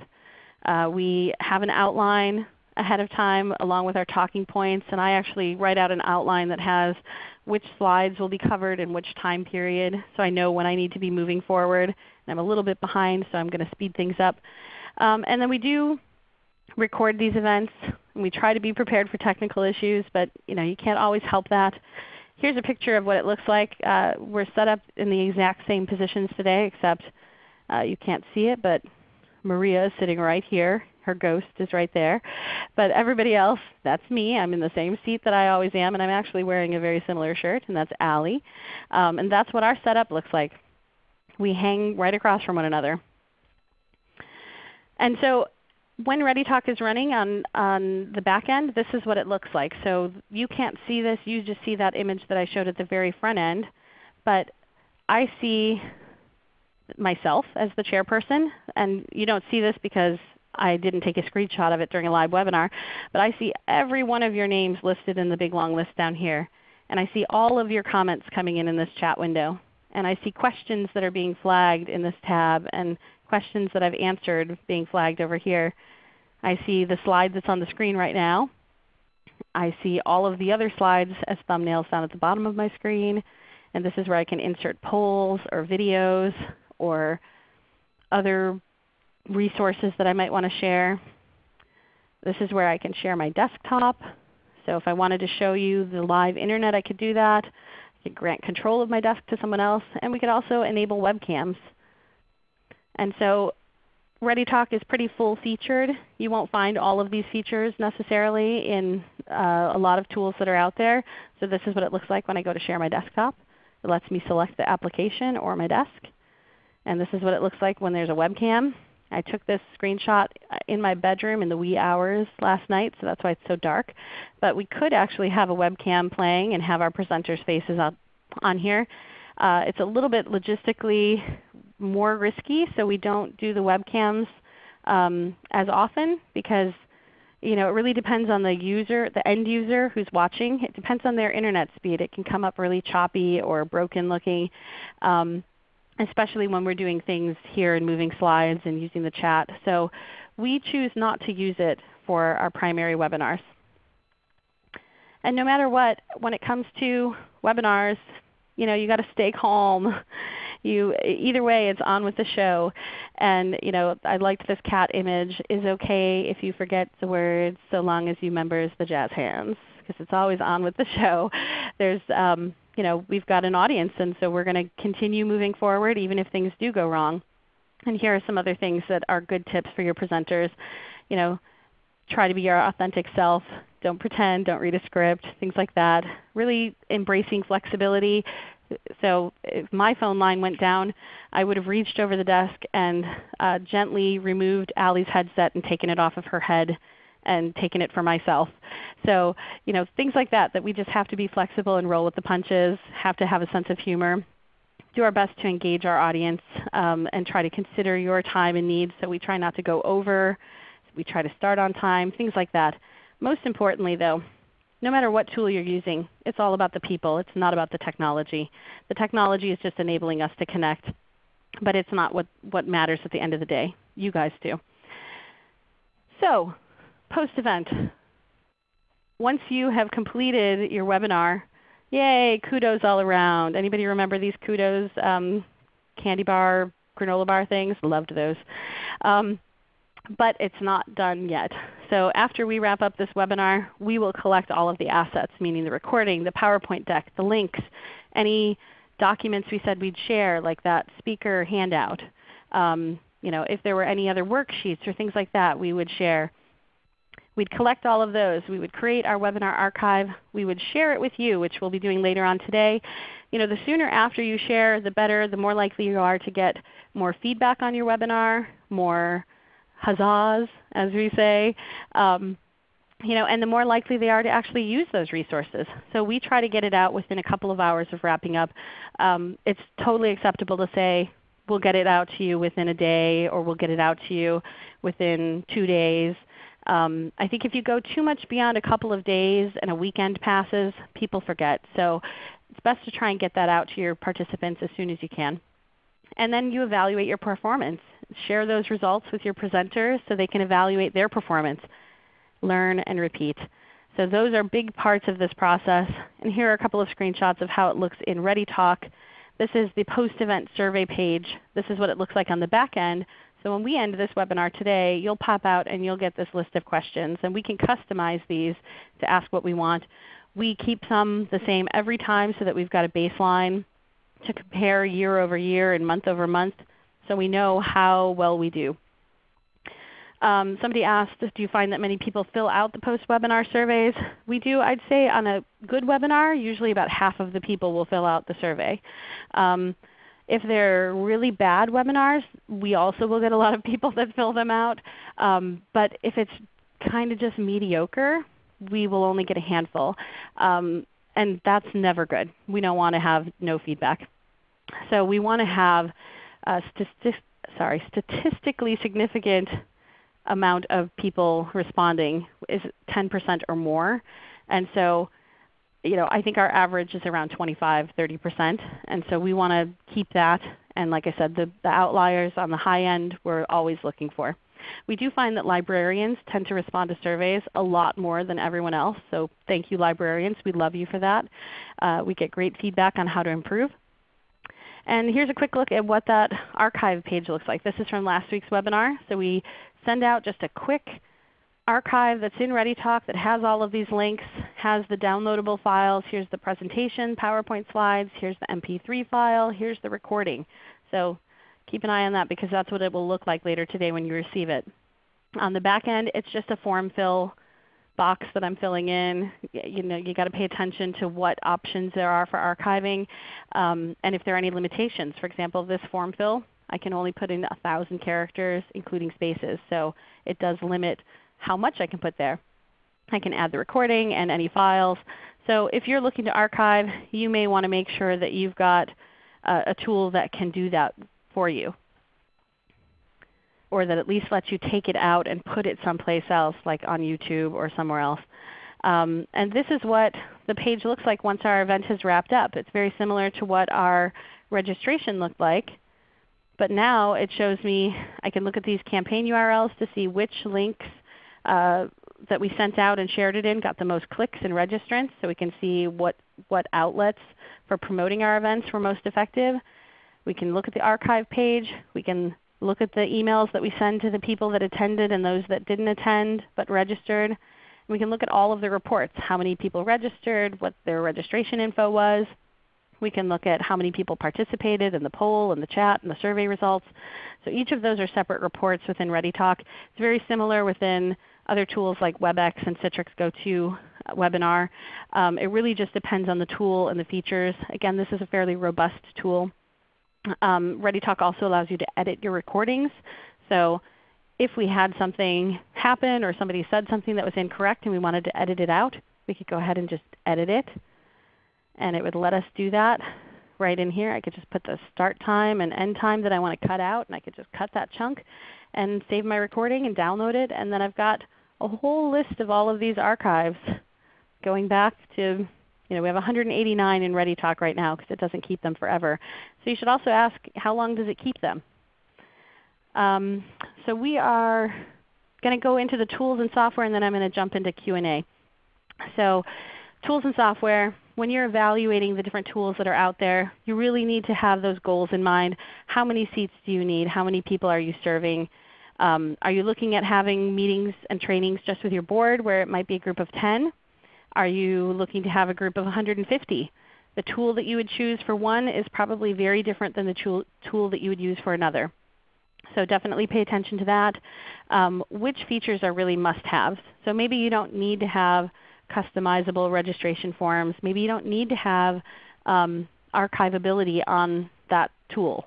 Uh, we have an outline ahead of time along with our talking points, and I actually write out an outline that has which slides will be covered in which time period so I know when I need to be moving forward. And I'm a little bit behind so I'm going to speed things up. Um, and then we do record these events. And we try to be prepared for technical issues, but you, know, you can't always help that. Here's a picture of what it looks like. Uh, we're set up in the exact same positions today except uh, you can't see it, but Maria is sitting right here. Her ghost is right there. But everybody else, that's me. I'm in the same seat that I always am, and I'm actually wearing a very similar shirt, and that's Ali. Um, and that's what our setup looks like. We hang right across from one another. And so when ReadyTalk is running on, on the back end, this is what it looks like. So you can't see this. You just see that image that I showed at the very front end. But I see myself as the chairperson. And you don't see this because I didn't take a screenshot of it during a live webinar. But I see every one of your names listed in the big long list down here. And I see all of your comments coming in in this chat window. And I see questions that are being flagged in this tab and questions that I've answered being flagged over here. I see the slide that's on the screen right now. I see all of the other slides as thumbnails down at the bottom of my screen. And this is where I can insert polls or videos or other resources that I might want to share. This is where I can share my desktop. So if I wanted to show you the live Internet, I could do that. I could grant control of my desk to someone else. And we could also enable webcams. And so ReadyTalk is pretty full featured. You won't find all of these features necessarily in uh, a lot of tools that are out there. So this is what it looks like when I go to share my desktop. It lets me select the application or my desk. And this is what it looks like when there's a webcam. I took this screenshot in my bedroom in the wee hours last night, so that's why it's so dark. But we could actually have a webcam playing and have our presenters' faces up on here. Uh, it's a little bit logistically more risky, so we don't do the webcams um, as often because you know, it really depends on the user, the end user who's watching. It depends on their Internet speed. It can come up really choppy or broken looking, um, especially when we're doing things here and moving slides and using the chat. So we choose not to use it for our primary webinars. And no matter what, when it comes to webinars, you know, you got to stay calm. You, either way, it's on with the show. And you know, I liked this cat image. Is okay if you forget the words, so long as you members the jazz hands, because it's always on with the show. There's, um, you know, we've got an audience, and so we're going to continue moving forward, even if things do go wrong. And here are some other things that are good tips for your presenters. You know, try to be your authentic self. Don't pretend, don't read a script, things like that. Really embracing flexibility. So if my phone line went down, I would have reached over the desk and uh, gently removed Ali's headset and taken it off of her head and taken it for myself. So you know, things like that, that we just have to be flexible and roll with the punches, have to have a sense of humor do our best to engage our audience um, and try to consider your time and needs. So we try not to go over. We try to start on time, things like that. Most importantly though, no matter what tool you're using, it's all about the people. It's not about the technology. The technology is just enabling us to connect, but it's not what, what matters at the end of the day. You guys do. So post-event. Once you have completed your webinar, Yay, kudos all around. Anybody remember these kudos um, candy bar, granola bar things? Loved those. Um, but it's not done yet. So after we wrap up this webinar, we will collect all of the assets, meaning the recording, the PowerPoint deck, the links, any documents we said we'd share like that speaker handout. Um, you know, if there were any other worksheets or things like that we would share. We'd collect all of those. We would create our webinar archive. We would share it with you, which we'll be doing later on today. You know, the sooner after you share, the better, the more likely you are to get more feedback on your webinar, more huzzas, as we say. Um, you know, and the more likely they are to actually use those resources. So we try to get it out within a couple of hours of wrapping up. Um, it's totally acceptable to say, we'll get it out to you within a day or we'll get it out to you within two days. Um, I think if you go too much beyond a couple of days and a weekend passes, people forget. So it's best to try and get that out to your participants as soon as you can. And then you evaluate your performance. Share those results with your presenters so they can evaluate their performance. Learn and repeat. So those are big parts of this process. And here are a couple of screenshots of how it looks in ReadyTalk. This is the post-event survey page. This is what it looks like on the back end. So when we end this webinar today, you'll pop out and you'll get this list of questions. And we can customize these to ask what we want. We keep some the same every time so that we've got a baseline to compare year over year and month over month so we know how well we do. Um, somebody asked, do you find that many people fill out the post-webinar surveys? We do. I'd say on a good webinar, usually about half of the people will fill out the survey. Um, if they're really bad webinars, we also will get a lot of people that fill them out. Um, but if it's kind of just mediocre, we will only get a handful. Um, and that's never good. We don't want to have no feedback. So we want to have a sorry, statistically significant amount of people responding is 10% or more. And so you know, I think our average is around 25, 30%. And so we want to keep that. And like I said, the, the outliers on the high end we're always looking for. We do find that librarians tend to respond to surveys a lot more than everyone else. So thank you librarians. We love you for that. Uh, we get great feedback on how to improve. And here's a quick look at what that archive page looks like. This is from last week's webinar. So we send out just a quick archive that's in ReadyTalk that has all of these links, has the downloadable files. Here's the presentation, PowerPoint slides. Here's the MP3 file. Here's the recording. So keep an eye on that because that's what it will look like later today when you receive it. On the back end, it's just a form fill box that I'm filling in. You know, you got to pay attention to what options there are for archiving, um, and if there are any limitations. For example, this form fill, I can only put in 1,000 characters, including spaces. So it does limit how much I can put there. I can add the recording and any files. So if you're looking to archive, you may want to make sure that you've got a, a tool that can do that for you or that at least lets you take it out and put it someplace else like on YouTube or somewhere else. Um, and this is what the page looks like once our event has wrapped up. It's very similar to what our registration looked like But now it shows me, I can look at these campaign URLs to see which links uh, that we sent out and shared it in got the most clicks and registrants so we can see what, what outlets for promoting our events were most effective. We can look at the archive page. We can look at the emails that we send to the people that attended and those that didn't attend but registered. We can look at all of the reports, how many people registered, what their registration info was. We can look at how many people participated in the poll and the chat and the survey results. So each of those are separate reports within ReadyTalk. It's very similar within other tools like WebEx and Citrix GoTo uh, webinar. Um, it really just depends on the tool and the features. Again, this is a fairly robust tool. Um, ReadyTalk also allows you to edit your recordings. So if we had something happen or somebody said something that was incorrect and we wanted to edit it out, we could go ahead and just edit it. And it would let us do that right in here. I could just put the start time and end time that I want to cut out, and I could just cut that chunk and save my recording and download it. And then I've got a whole list of all of these archives going back to, you know, we have 189 in ReadyTalk right now because it doesn't keep them forever. So you should also ask how long does it keep them? Um, so we are going to go into the tools and software and then I'm going to jump into Q&A. So tools and software, when you're evaluating the different tools that are out there, you really need to have those goals in mind. How many seats do you need? How many people are you serving? Um, are you looking at having meetings and trainings just with your board where it might be a group of 10? Are you looking to have a group of 150? The tool that you would choose for one is probably very different than the tool, that you would use for another. So definitely pay attention to that. Um, which features are really must-haves? So maybe you don't need to have customizable registration forms. Maybe you don't need to have um, archivability on that tool.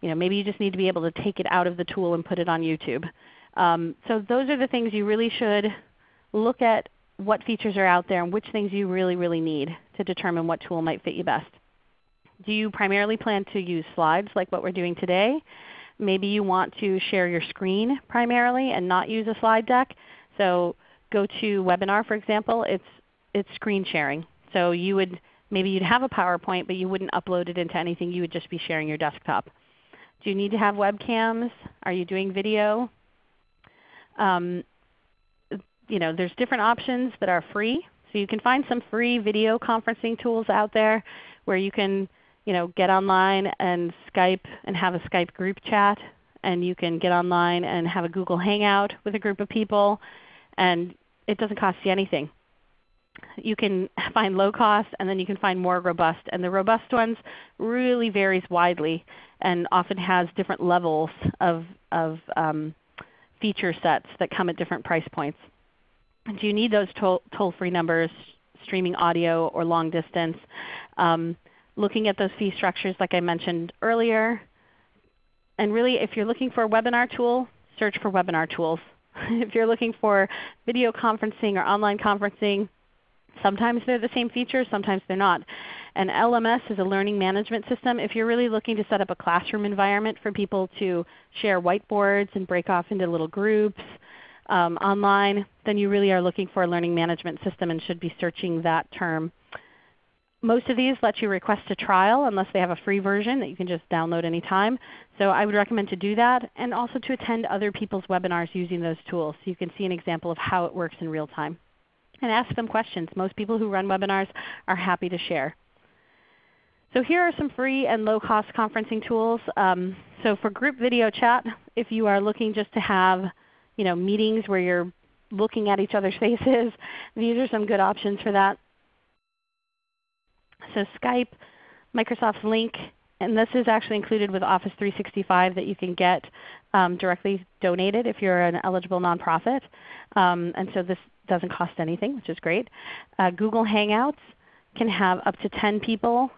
You know, maybe you just need to be able to take it out of the tool and put it on YouTube. Um, so those are the things you really should look at what features are out there and which things you really, really need to determine what tool might fit you best. Do you primarily plan to use slides like what we're doing today? Maybe you want to share your screen primarily and not use a slide deck. So GoToWebinar, for example, it's, it's screen sharing. So you would maybe you'd have a PowerPoint, but you wouldn't upload it into anything. You would just be sharing your desktop. Do you need to have webcams? Are you doing video? Um, you know, there's different options that are free. So you can find some free video conferencing tools out there where you can you know, get online and Skype and have a Skype group chat. And you can get online and have a Google Hangout with a group of people. And it doesn't cost you anything. You can find low cost and then you can find more robust. And the robust ones really varies widely and often has different levels of, of um, feature sets that come at different price points. Do you need those toll-free numbers, streaming audio or long distance? Um, looking at those fee structures like I mentioned earlier. And really if you're looking for a webinar tool, search for webinar tools. if you're looking for video conferencing or online conferencing, sometimes they're the same features, sometimes they're not. And LMS is a learning management system. If you're really looking to set up a classroom environment for people to share whiteboards and break off into little groups um, online, then you really are looking for a learning management system and should be searching that term. Most of these let you request a trial unless they have a free version that you can just download anytime. So I would recommend to do that and also to attend other people's webinars using those tools so you can see an example of how it works in real time. And ask them questions. Most people who run webinars are happy to share. So here are some free and low-cost conferencing tools. Um, so for group video chat, if you are looking just to have you know, meetings where you're looking at each other's faces, these are some good options for that. So Skype, Microsoft's Lync, and this is actually included with Office 365 that you can get um, directly donated if you're an eligible nonprofit. Um, and so this doesn't cost anything, which is great. Uh, Google Hangouts can have up to 10 people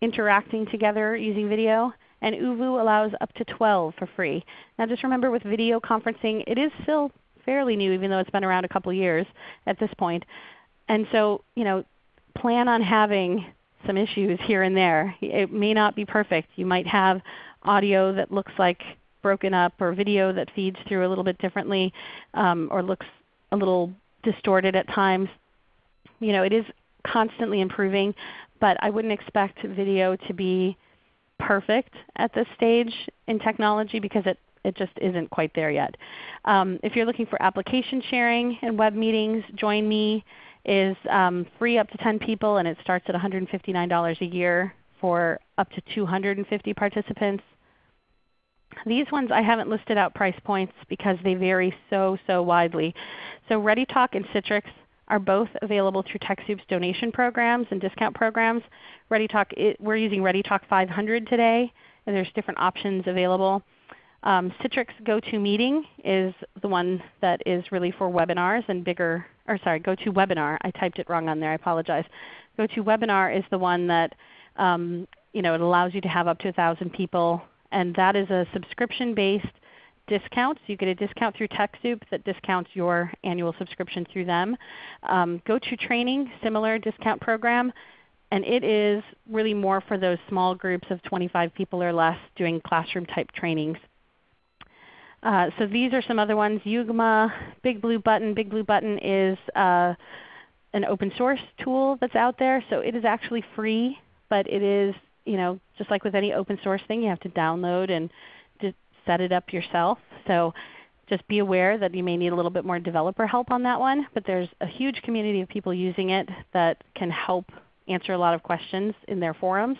interacting together using video. And ooVoo allows up to 12 for free. Now just remember with video conferencing, it is still fairly new even though it's been around a couple years at this point. And so you know, plan on having some issues here and there. It may not be perfect. You might have audio that looks like broken up or video that feeds through a little bit differently um, or looks a little distorted at times. You know, it is constantly improving, but I wouldn't expect video to be perfect at this stage in technology because it, it just isn't quite there yet. Um, if you're looking for application sharing and web meetings, Join Me is um, free up to 10 people and it starts at $159 a year for up to 250 participants. These ones I haven't listed out price points because they vary so, so widely. So ReadyTalk and Citrix are both available through TechSoup's donation programs and discount programs. ReadyTalk, it, we're using ReadyTalk 500 today, and there's different options available. Um, Citrix GoToMeeting is the one that is really for webinars and bigger, or sorry, GoToWebinar. I typed it wrong on there. I apologize. GoToWebinar is the one that um, you know, it allows you to have up to 1,000 people, and that is a subscription-based discount. So You get a discount through TechSoup that discounts your annual subscription through them. Um, GoToTraining, similar discount program, and it is really more for those small groups of 25 people or less doing classroom type trainings. Uh, so these are some other ones. Yugma, Big Blue Button. Big Blue Button is uh, an open source tool that's out there. So it is actually free, but it is you know, just like with any open source thing, you have to download and set it up yourself. So just be aware that you may need a little bit more developer help on that one. But there's a huge community of people using it that can help answer a lot of questions in their forums.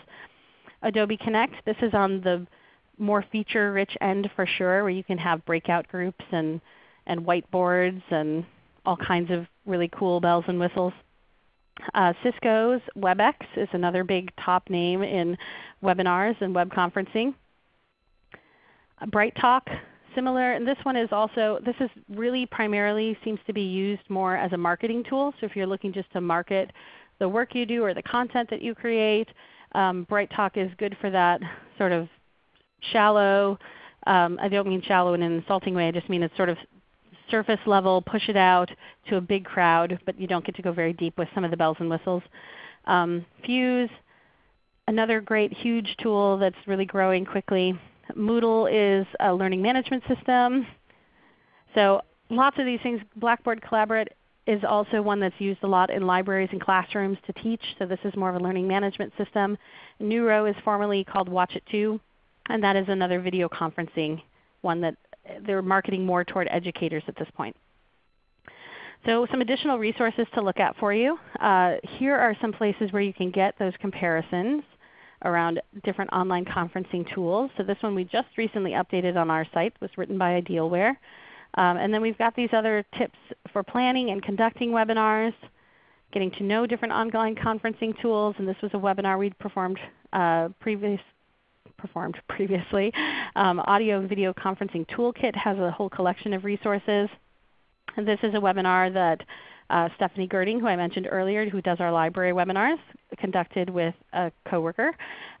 Adobe Connect, this is on the more feature-rich end for sure, where you can have breakout groups and, and whiteboards and all kinds of really cool bells and whistles. Uh, Cisco's WebEx is another big top name in webinars and web conferencing. BrightTalk, similar, and this one is also, this is really primarily seems to be used more as a marketing tool. So if you're looking just to market the work you do or the content that you create, um, BrightTalk is good for that sort of shallow, um, I don't mean shallow in an insulting way, I just mean it's sort of surface level, push it out to a big crowd, but you don't get to go very deep with some of the bells and whistles. Um, Fuze, another great huge tool that's really growing quickly. Moodle is a learning management system. So lots of these things. Blackboard Collaborate is also one that's used a lot in libraries and classrooms to teach. So this is more of a learning management system. Neuro is formerly called Watchit2, and that is another video conferencing one that they're marketing more toward educators at this point. So some additional resources to look at for you. Uh, here are some places where you can get those comparisons around different online conferencing tools. So this one we just recently updated on our site. was written by Idealware. Um, and then we've got these other tips for planning and conducting webinars, getting to know different online conferencing tools. And this was a webinar we'd performed uh, previous, performed previously. Um, Audio and Video Conferencing Toolkit has a whole collection of resources. And this is a webinar that uh, Stephanie Gerding, who I mentioned earlier, who does our library webinars, conducted with a coworker,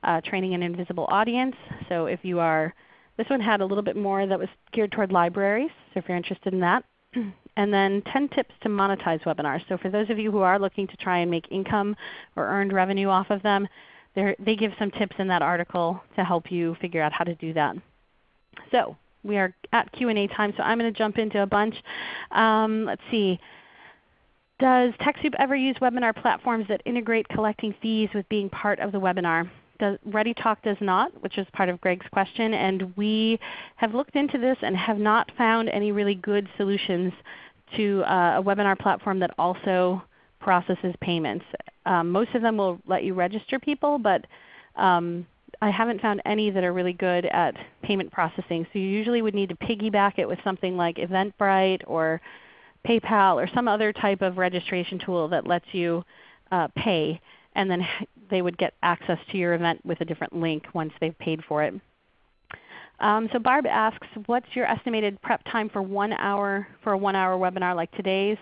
uh, training an invisible audience. So if you are, this one had a little bit more that was geared toward libraries, so if you're interested in that. And then 10 tips to monetize webinars. So for those of you who are looking to try and make income or earned revenue off of them, they give some tips in that article to help you figure out how to do that. So we are at Q&A time, so I'm going to jump into a bunch. Um, let's see. Does TechSoup ever use webinar platforms that integrate collecting fees with being part of the webinar? Does, ReadyTalk does not, which is part of Greg's question, and we have looked into this and have not found any really good solutions to uh, a webinar platform that also processes payments. Um, most of them will let you register people, but um, I haven't found any that are really good at payment processing. So you usually would need to piggyback it with something like Eventbrite or PayPal or some other type of registration tool that lets you uh, pay and then they would get access to your event with a different link once they've paid for it. Um, so Barb asks, what's your estimated prep time for one hour for a one hour webinar like today's?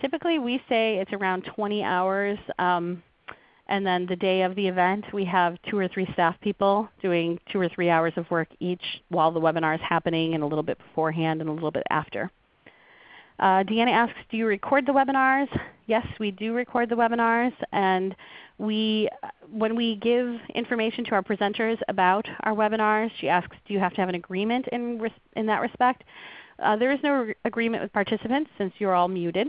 Typically we say it's around 20 hours. Um, and then the day of the event we have two or three staff people doing two or three hours of work each while the webinar is happening and a little bit beforehand and a little bit after. Uh, Deanna asks, do you record the webinars? Yes, we do record the webinars. And we, when we give information to our presenters about our webinars, she asks, do you have to have an agreement in, in that respect? Uh, there is no agreement with participants since you're all muted.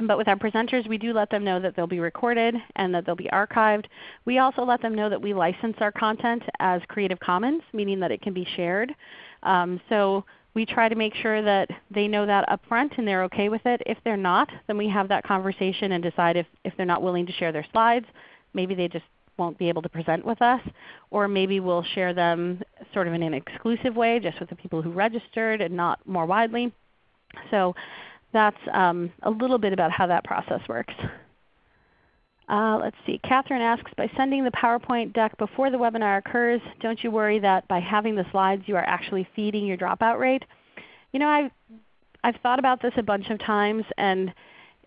But with our presenters, we do let them know that they'll be recorded and that they'll be archived. We also let them know that we license our content as Creative Commons, meaning that it can be shared. Um, so we try to make sure that they know that up front and they're okay with it. If they're not, then we have that conversation and decide if, if they're not willing to share their slides, maybe they just won't be able to present with us, or maybe we'll share them sort of in an exclusive way just with the people who registered and not more widely. So that's um, a little bit about how that process works. Uh, let's see. Catherine asks, by sending the PowerPoint deck before the webinar occurs, don't you worry that by having the slides you are actually feeding your dropout rate? You know, I've, I've thought about this a bunch of times and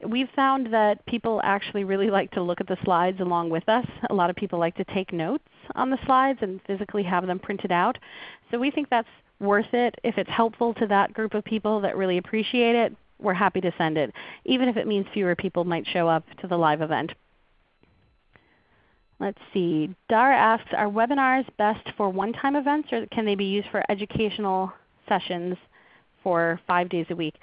we've found that people actually really like to look at the slides along with us. A lot of people like to take notes on the slides and physically have them printed out. So we think that's worth it. If it's helpful to that group of people that really appreciate it, we're happy to send it, even if it means fewer people might show up to the live event. Let's see. Dara asks, are webinars best for one-time events or can they be used for educational sessions for 5 days a week?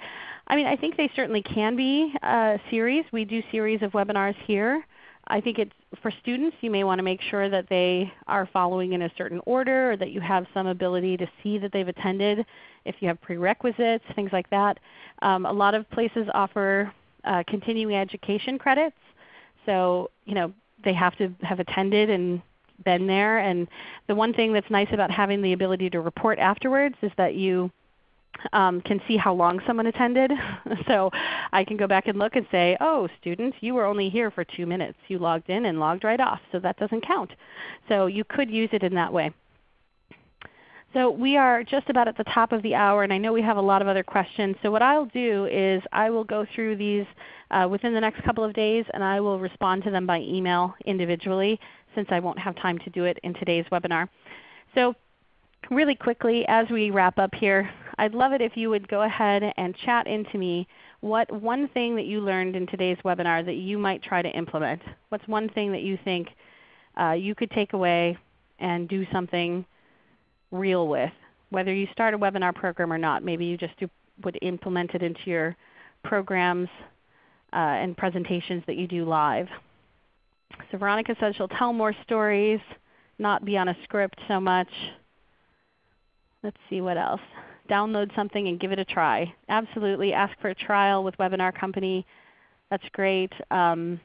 I mean, I think they certainly can be a series. We do series of webinars here. I think it's for students you may want to make sure that they are following in a certain order or that you have some ability to see that they've attended if you have prerequisites, things like that. Um, a lot of places offer uh, continuing education credits. So you know, they have to have attended and been there. And the one thing that's nice about having the ability to report afterwards is that you um, can see how long someone attended. so I can go back and look and say, oh students, you were only here for 2 minutes. You logged in and logged right off. So that doesn't count. So you could use it in that way. So we are just about at the top of the hour, and I know we have a lot of other questions. So what I'll do is I will go through these uh, within the next couple of days, and I will respond to them by email individually since I won't have time to do it in today's webinar. So really quickly as we wrap up here, I'd love it if you would go ahead and chat into me what one thing that you learned in today's webinar that you might try to implement. What's one thing that you think uh, you could take away and do something real with. Whether you start a webinar program or not, maybe you just do, would implement it into your programs uh, and presentations that you do live. So Veronica says she'll tell more stories, not be on a script so much. Let's see what else. Download something and give it a try. Absolutely. Ask for a trial with Webinar Company. That's great. Um,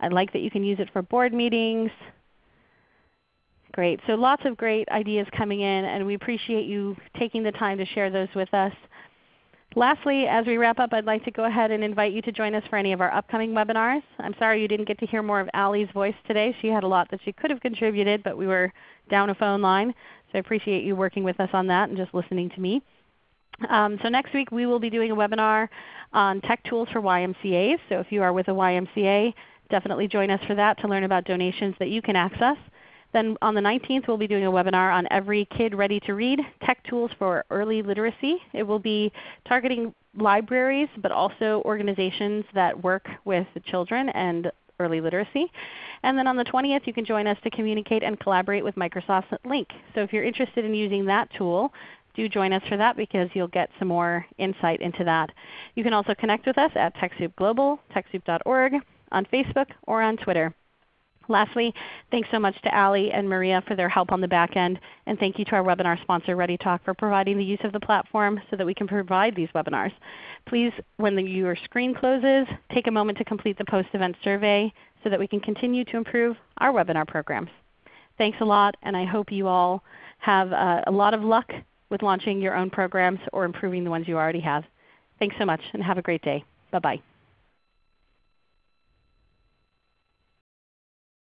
I like that you can use it for board meetings. Great. So lots of great ideas coming in, and we appreciate you taking the time to share those with us. Lastly, as we wrap up, I'd like to go ahead and invite you to join us for any of our upcoming webinars. I'm sorry you didn't get to hear more of Ali's voice today. She had a lot that she could have contributed, but we were down a phone line. So I appreciate you working with us on that and just listening to me. Um, so next week we will be doing a webinar on tech tools for YMCAs. So if you are with a YMCA, definitely join us for that to learn about donations that you can access. Then on the 19th we'll be doing a webinar on Every Kid Ready to Read, Tech Tools for Early Literacy. It will be targeting libraries but also organizations that work with children and early literacy. And then on the 20th you can join us to communicate and collaborate with Microsoft's Lync. So if you're interested in using that tool, do join us for that because you'll get some more insight into that. You can also connect with us at TechSoup Global, TechSoup.org, on Facebook, or on Twitter. Lastly, thanks so much to Ali and Maria for their help on the back end, and thank you to our webinar sponsor ReadyTalk for providing the use of the platform so that we can provide these webinars. Please, when the, your screen closes, take a moment to complete the post-event survey so that we can continue to improve our webinar programs. Thanks a lot, and I hope you all have uh, a lot of luck with launching your own programs or improving the ones you already have. Thanks so much, and have a great day. Bye-bye.